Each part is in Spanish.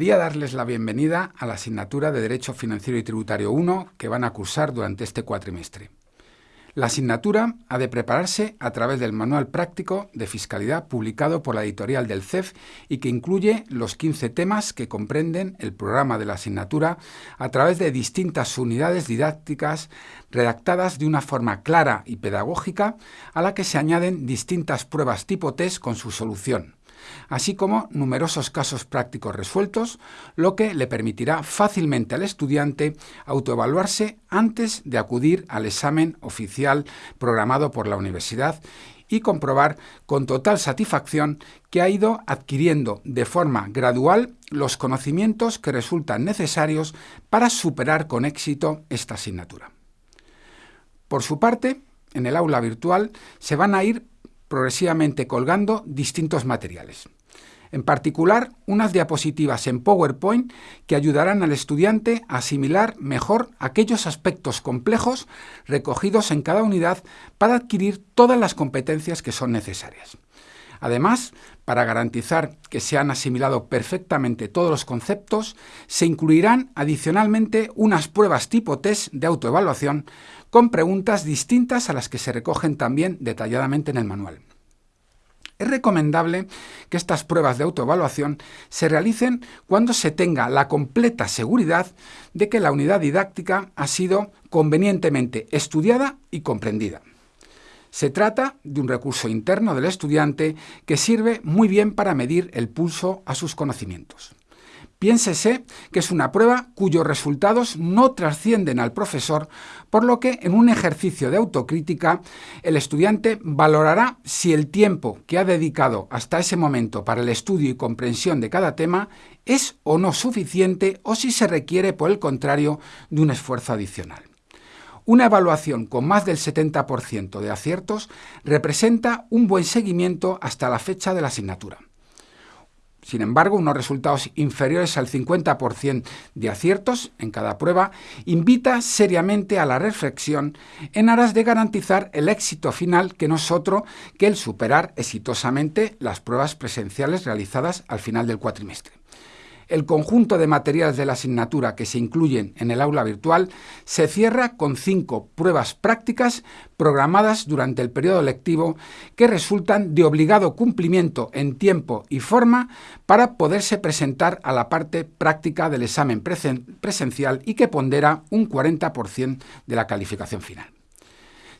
Quería darles la bienvenida a la asignatura de Derecho Financiero y Tributario 1 que van a cursar durante este cuatrimestre. La asignatura ha de prepararse a través del Manual Práctico de Fiscalidad publicado por la editorial del CEF y que incluye los 15 temas que comprenden el programa de la asignatura a través de distintas unidades didácticas redactadas de una forma clara y pedagógica a la que se añaden distintas pruebas tipo test con su solución así como numerosos casos prácticos resueltos, lo que le permitirá fácilmente al estudiante autoevaluarse antes de acudir al examen oficial programado por la universidad y comprobar con total satisfacción que ha ido adquiriendo de forma gradual los conocimientos que resultan necesarios para superar con éxito esta asignatura. Por su parte, en el aula virtual se van a ir progresivamente colgando distintos materiales. En particular, unas diapositivas en PowerPoint que ayudarán al estudiante a asimilar mejor aquellos aspectos complejos recogidos en cada unidad para adquirir todas las competencias que son necesarias. Además, para garantizar que se han asimilado perfectamente todos los conceptos, se incluirán adicionalmente unas pruebas tipo test de autoevaluación con preguntas distintas a las que se recogen también detalladamente en el manual. Es recomendable que estas pruebas de autoevaluación se realicen cuando se tenga la completa seguridad de que la unidad didáctica ha sido convenientemente estudiada y comprendida. Se trata de un recurso interno del estudiante que sirve muy bien para medir el pulso a sus conocimientos. Piénsese que es una prueba cuyos resultados no trascienden al profesor, por lo que en un ejercicio de autocrítica el estudiante valorará si el tiempo que ha dedicado hasta ese momento para el estudio y comprensión de cada tema es o no suficiente o si se requiere, por el contrario, de un esfuerzo adicional. Una evaluación con más del 70% de aciertos representa un buen seguimiento hasta la fecha de la asignatura. Sin embargo, unos resultados inferiores al 50% de aciertos en cada prueba invita seriamente a la reflexión en aras de garantizar el éxito final que no es otro que el superar exitosamente las pruebas presenciales realizadas al final del cuatrimestre. El conjunto de materiales de la asignatura que se incluyen en el aula virtual se cierra con cinco pruebas prácticas programadas durante el periodo lectivo que resultan de obligado cumplimiento en tiempo y forma para poderse presentar a la parte práctica del examen presencial y que pondera un 40% de la calificación final.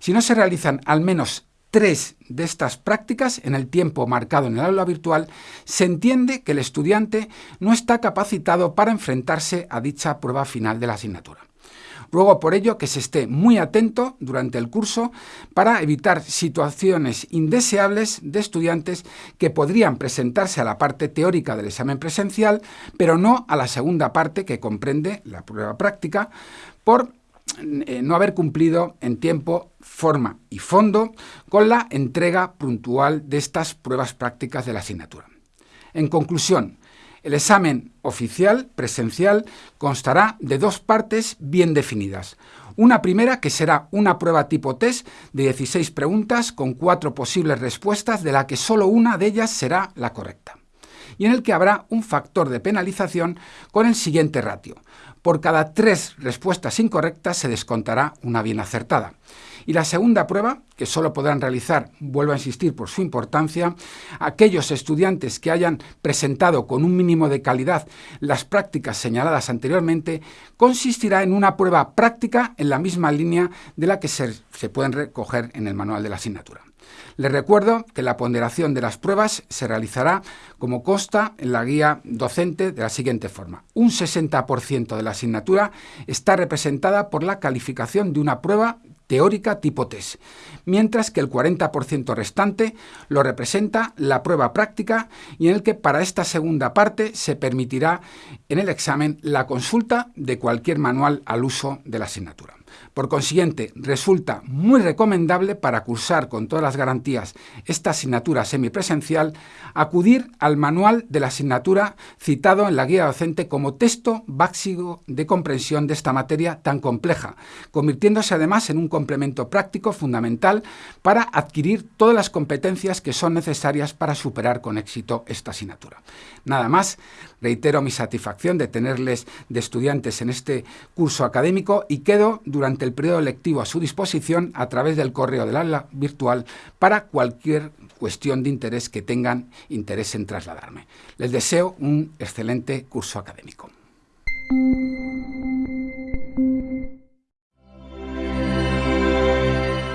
Si no se realizan al menos tres de estas prácticas en el tiempo marcado en el aula virtual, se entiende que el estudiante no está capacitado para enfrentarse a dicha prueba final de la asignatura. Ruego por ello que se esté muy atento durante el curso para evitar situaciones indeseables de estudiantes que podrían presentarse a la parte teórica del examen presencial, pero no a la segunda parte que comprende la prueba práctica, por eh, no haber cumplido en tiempo, forma y fondo con la entrega puntual de estas pruebas prácticas de la asignatura. En conclusión, el examen oficial, presencial, constará de dos partes bien definidas. Una primera que será una prueba tipo test de 16 preguntas con cuatro posibles respuestas de la que solo una de ellas será la correcta. Y en el que habrá un factor de penalización con el siguiente ratio. Por cada tres respuestas incorrectas se descontará una bien acertada. Y la segunda prueba, que solo podrán realizar, vuelvo a insistir por su importancia, aquellos estudiantes que hayan presentado con un mínimo de calidad las prácticas señaladas anteriormente, consistirá en una prueba práctica en la misma línea de la que se, se pueden recoger en el manual de la asignatura. Les recuerdo que la ponderación de las pruebas se realizará como consta en la guía docente de la siguiente forma. Un 60% de la asignatura está representada por la calificación de una prueba teórica tipo test, mientras que el 40% restante lo representa la prueba práctica y en el que para esta segunda parte se permitirá en el examen la consulta de cualquier manual al uso de la asignatura. Por consiguiente, resulta muy recomendable para cursar con todas las garantías esta asignatura semipresencial acudir al manual de la asignatura citado en la guía docente como texto básico de comprensión de esta materia tan compleja, convirtiéndose además en un complemento práctico fundamental para adquirir todas las competencias que son necesarias para superar con éxito esta asignatura. Nada más, reitero mi satisfacción de tenerles de estudiantes en este curso académico y quedo el periodo lectivo a su disposición a través del correo del aula virtual para cualquier cuestión de interés que tengan interés en trasladarme. Les deseo un excelente curso académico.